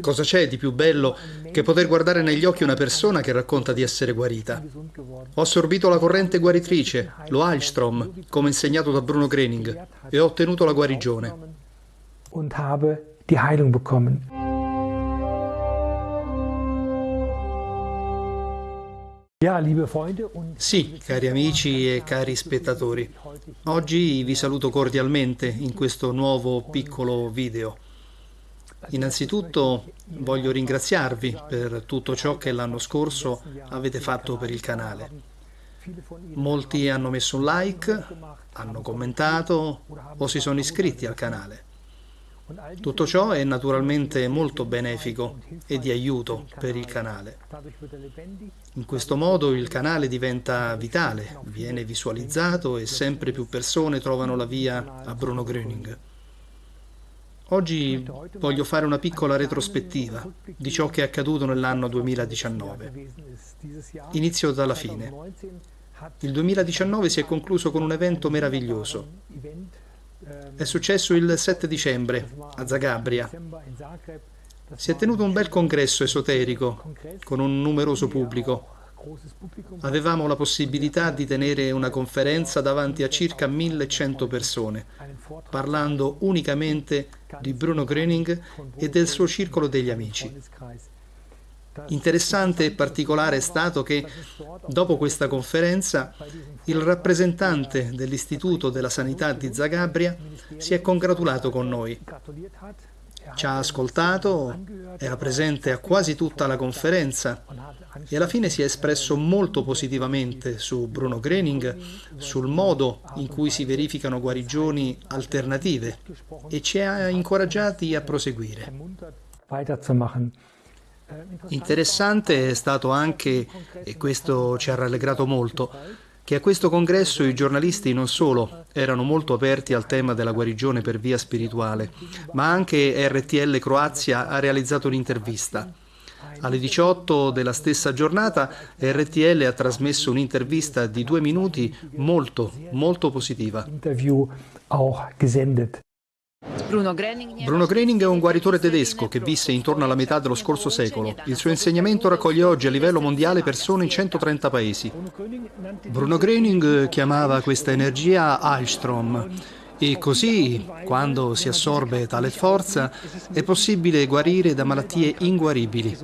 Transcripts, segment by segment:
Cosa c'è di più bello che poter guardare negli occhi una persona che racconta di essere guarita? Ho assorbito la corrente guaritrice, lo Heilstrom, come insegnato da Bruno Grening, e ho ottenuto la guarigione. Und habe die Heilung bekommen. Sì, cari amici e cari spettatori, oggi vi saluto cordialmente in questo nuovo piccolo video. Innanzitutto voglio ringraziarvi per tutto ciò che l'anno scorso avete fatto per il canale. Molti hanno messo un like, hanno commentato o si sono iscritti al canale. Tutto ciò è naturalmente molto benefico e di aiuto per il canale. In questo modo il canale diventa vitale, viene visualizzato e sempre più persone trovano la via a Bruno Gröning. Oggi voglio fare una piccola retrospettiva di ciò che è accaduto nell'anno 2019. Inizio dalla fine. Il 2019 si è concluso con un evento meraviglioso. È successo il 7 dicembre a Zagabria. Si è tenuto un bel congresso esoterico con un numeroso pubblico. Avevamo la possibilità di tenere una conferenza davanti a circa 1100 persone, parlando unicamente di Bruno Gröning e del suo circolo degli amici. Interessante e particolare è stato che, dopo questa conferenza, il rappresentante dell'Istituto della Sanità di Zagabria si è congratulato con noi. Ci ha ascoltato, era presente a quasi tutta la conferenza e alla fine si è espresso molto positivamente su Bruno Grening, sul modo in cui si verificano guarigioni alternative e ci ha incoraggiati a proseguire. Interessante è stato anche, e questo ci ha rallegrato molto, che a questo congresso i giornalisti non solo erano molto aperti al tema della guarigione per via spirituale, ma anche RTL Croazia ha realizzato un'intervista. Alle 18 della stessa giornata RTL ha trasmesso un'intervista di due minuti molto, molto positiva. Bruno Grening, Bruno Grening è un guaritore tedesco che visse intorno alla metà dello scorso secolo. Il suo insegnamento raccoglie oggi a livello mondiale persone in 130 paesi. Bruno Grening chiamava questa energia Alstrom e così, quando si assorbe tale forza, è possibile guarire da malattie inguaribili.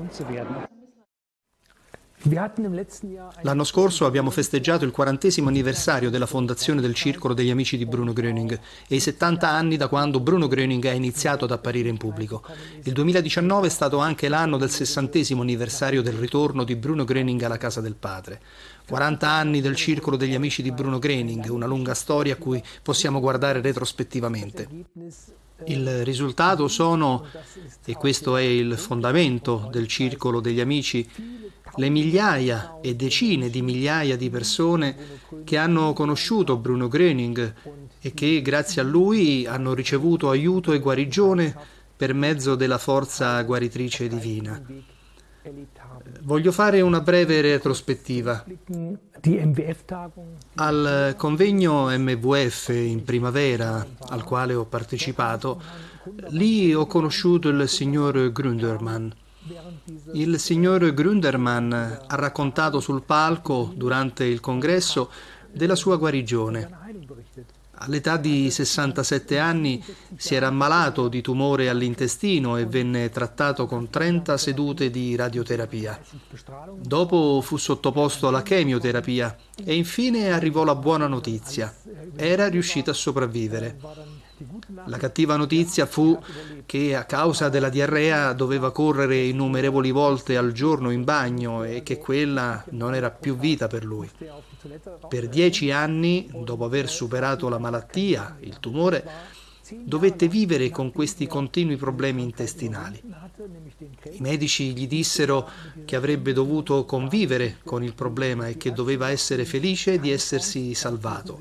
L'anno scorso abbiamo festeggiato il quarantesimo anniversario della fondazione del Circolo degli Amici di Bruno Gröning e i 70 anni da quando Bruno Gröning ha iniziato ad apparire in pubblico. Il 2019 è stato anche l'anno del sessantesimo anniversario del ritorno di Bruno Gröning alla casa del padre. 40 anni del Circolo degli Amici di Bruno Gröning, una lunga storia a cui possiamo guardare retrospettivamente. Il risultato sono, e questo è il fondamento del Circolo degli Amici, le migliaia e decine di migliaia di persone che hanno conosciuto Bruno Gröning e che grazie a lui hanno ricevuto aiuto e guarigione per mezzo della forza guaritrice divina. Voglio fare una breve retrospettiva. Al convegno MVF in primavera, al quale ho partecipato, lì ho conosciuto il signor Grundermann. Il signor Grundermann ha raccontato sul palco, durante il congresso, della sua guarigione. All'età di 67 anni si era ammalato di tumore all'intestino e venne trattato con 30 sedute di radioterapia. Dopo fu sottoposto alla chemioterapia e infine arrivò la buona notizia. Era riuscito a sopravvivere. La cattiva notizia fu che a causa della diarrea doveva correre innumerevoli volte al giorno in bagno e che quella non era più vita per lui. Per dieci anni, dopo aver superato la malattia, il tumore, dovette vivere con questi continui problemi intestinali. I medici gli dissero che avrebbe dovuto convivere con il problema e che doveva essere felice di essersi salvato.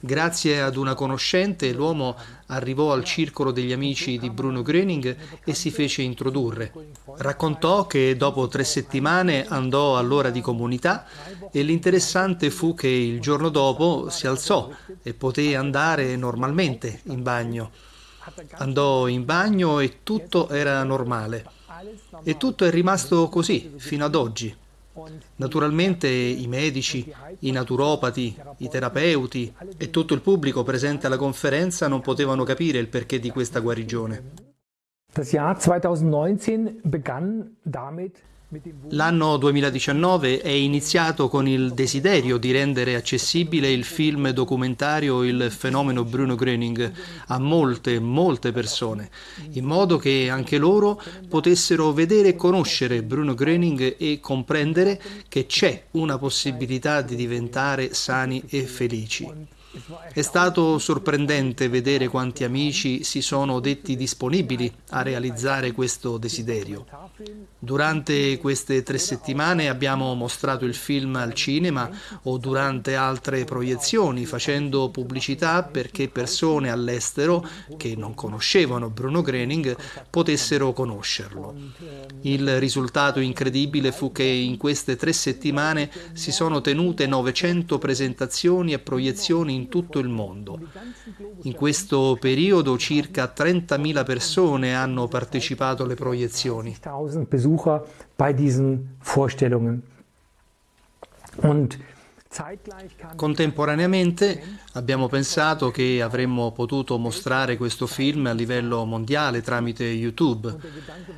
Grazie ad una conoscente l'uomo arrivò al circolo degli amici di Bruno Gröning e si fece introdurre. Raccontò che dopo tre settimane andò all'ora di comunità e l'interessante fu che il giorno dopo si alzò e poté andare normalmente in bagno. Andò in bagno e tutto era normale. E tutto è rimasto così fino ad oggi. Naturalmente i medici, i naturopati, i terapeuti e tutto il pubblico presente alla conferenza non potevano capire il perché di questa guarigione. Das Jahr 2019 begann damit L'anno 2019 è iniziato con il desiderio di rendere accessibile il film documentario Il fenomeno Bruno Gröning a molte, molte persone, in modo che anche loro potessero vedere e conoscere Bruno Gröning e comprendere che c'è una possibilità di diventare sani e felici. È stato sorprendente vedere quanti amici si sono detti disponibili a realizzare questo desiderio. Durante queste tre settimane abbiamo mostrato il film al cinema o durante altre proiezioni, facendo pubblicità perché persone all'estero che non conoscevano Bruno Grening potessero conoscerlo. Il risultato incredibile fu che in queste tre settimane si sono tenute 900 presentazioni e proiezioni in tutto il mondo. In questo periodo circa 30.000 persone hanno partecipato alle proiezioni. Und Contemporaneamente abbiamo pensato che avremmo potuto mostrare questo film a livello mondiale tramite YouTube.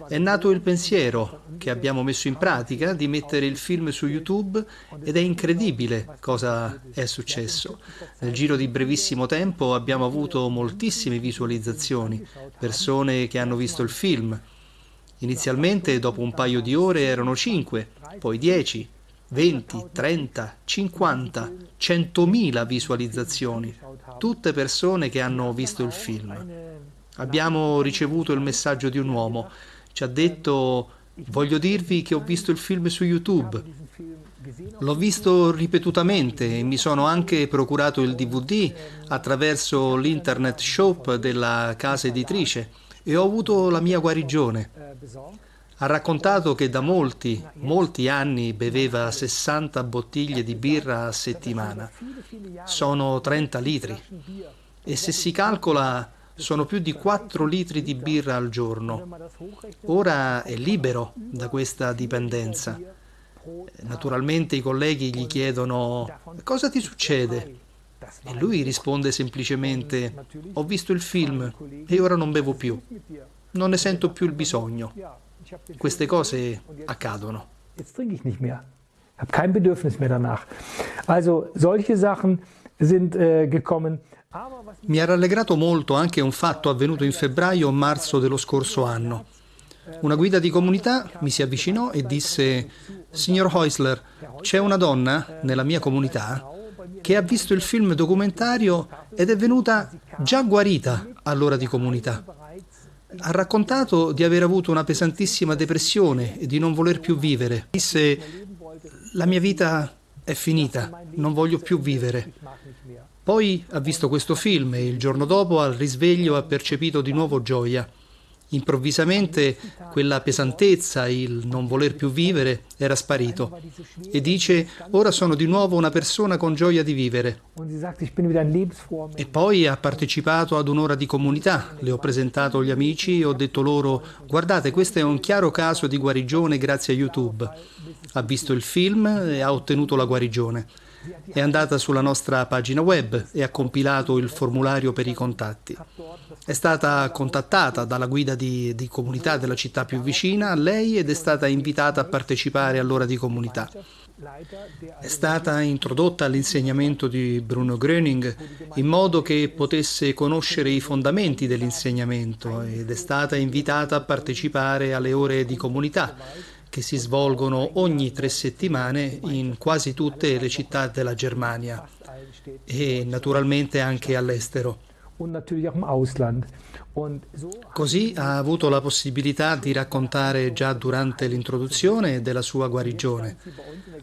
È nato il pensiero che abbiamo messo in pratica di mettere il film su YouTube ed è incredibile cosa è successo. Nel giro di brevissimo tempo abbiamo avuto moltissime visualizzazioni, persone che hanno visto il film. Inizialmente dopo un paio di ore erano 5, poi 10, 20, 30, 50, 100.000 visualizzazioni, tutte persone che hanno visto il film. Abbiamo ricevuto il messaggio di un uomo, ci ha detto voglio dirvi che ho visto il film su YouTube. L'ho visto ripetutamente e mi sono anche procurato il DVD attraverso l'internet shop della casa editrice e ho avuto la mia guarigione. Ha raccontato che da molti, molti anni beveva 60 bottiglie di birra a settimana. Sono 30 litri. E se si calcola sono più di 4 litri di birra al giorno. Ora è libero da questa dipendenza. Naturalmente i colleghi gli chiedono cosa ti succede? E lui risponde semplicemente ho visto il film e ora non bevo più. Non ne sento più il bisogno. Queste cose accadono. Jetzt trinke ich nicht mehr. Ich habe kein Bedürfnis mehr danach. Also solche Sachen sind äh, gekommen. Mi ha rallegrato molto anche un fatto avvenuto in febbraio o marzo dello scorso anno. Una guida di comunità mi si avvicinò e disse Signor Heusler, c'è una donna nella mia comunità che ha visto il film documentario ed è venuta già guarita all'ora di comunità. Ha raccontato di aver avuto una pesantissima depressione e di non voler più vivere. Disse, la mia vita è finita, non voglio più vivere. Poi ha visto questo film e il giorno dopo al risveglio ha percepito di nuovo gioia. Improvvisamente quella pesantezza, il non voler più vivere, era sparito. E dice, ora sono di nuovo una persona con gioia di vivere. E poi ha partecipato ad un'ora di comunità, le ho presentato agli amici e ho detto loro, guardate, questo è un chiaro caso di guarigione grazie a YouTube. Ha visto il film e ha ottenuto la guarigione. È andata sulla nostra pagina web e ha compilato il formulario per i contatti. È stata contattata dalla guida di, di comunità della città più vicina a lei ed è stata invitata a partecipare all'ora di comunità. È stata introdotta all'insegnamento di Bruno Gröning in modo che potesse conoscere i fondamenti dell'insegnamento ed è stata invitata a partecipare alle ore di comunità che si svolgono ogni tre settimane in quasi tutte le città della Germania e naturalmente anche all'estero. Così ha avuto la possibilità di raccontare già durante l'introduzione della sua guarigione.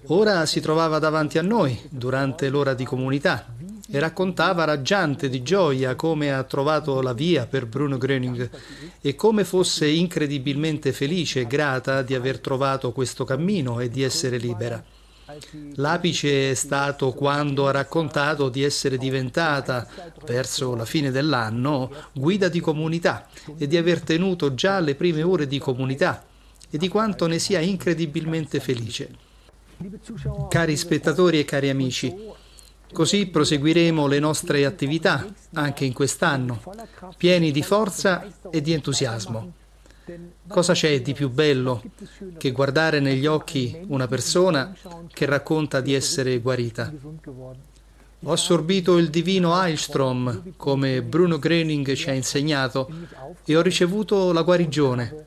Ora si trovava davanti a noi durante l'ora di comunità e raccontava raggiante di gioia come ha trovato la via per Bruno Gröning e come fosse incredibilmente felice e grata di aver trovato questo cammino e di essere libera. L'apice è stato quando ha raccontato di essere diventata, verso la fine dell'anno, guida di comunità e di aver tenuto già le prime ore di comunità e di quanto ne sia incredibilmente felice. Cari spettatori e cari amici, così proseguiremo le nostre attività anche in quest'anno, pieni di forza e di entusiasmo. Cosa c'è di più bello che guardare negli occhi una persona che racconta di essere guarita? Ho assorbito il divino Heilstrom, come Bruno Gröning ci ha insegnato, e ho ricevuto la guarigione.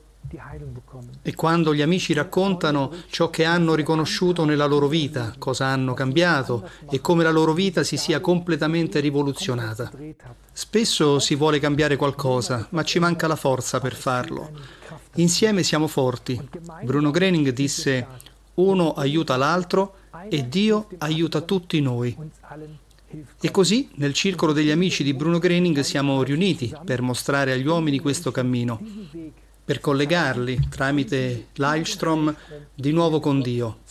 E quando gli amici raccontano ciò che hanno riconosciuto nella loro vita, cosa hanno cambiato e come la loro vita si sia completamente rivoluzionata. Spesso si vuole cambiare qualcosa, ma ci manca la forza per farlo. Insieme siamo forti. Bruno Grening disse, uno aiuta l'altro e Dio aiuta tutti noi. E così, nel circolo degli amici di Bruno Grening, siamo riuniti per mostrare agli uomini questo cammino per collegarli tramite l'Heilstrom di nuovo con Dio.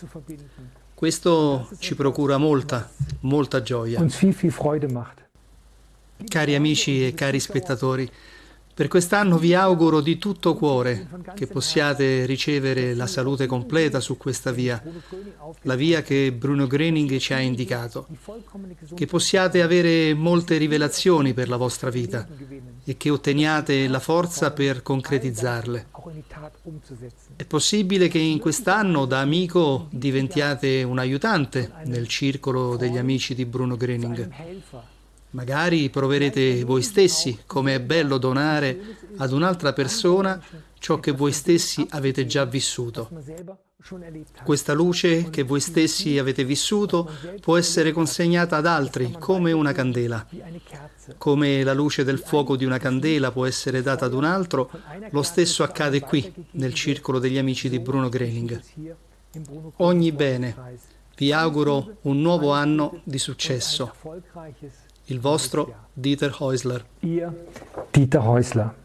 Questo ci procura molta, molta gioia. Cari amici e cari spettatori, per quest'anno vi auguro di tutto cuore che possiate ricevere la salute completa su questa via, la via che Bruno Gröning ci ha indicato, che possiate avere molte rivelazioni per la vostra vita e che otteniate la forza per concretizzarle. È possibile che in quest'anno da amico diventiate un aiutante nel circolo degli amici di Bruno Gröning. Magari proverete voi stessi come è bello donare ad un'altra persona ciò che voi stessi avete già vissuto. Questa luce che voi stessi avete vissuto può essere consegnata ad altri come una candela. Come la luce del fuoco di una candela può essere data ad un altro, lo stesso accade qui, nel circolo degli amici di Bruno Grening. Ogni bene. Vi auguro un nuovo anno di successo. Il vostro Dieter Häusler. Ihr Dieter Häusler.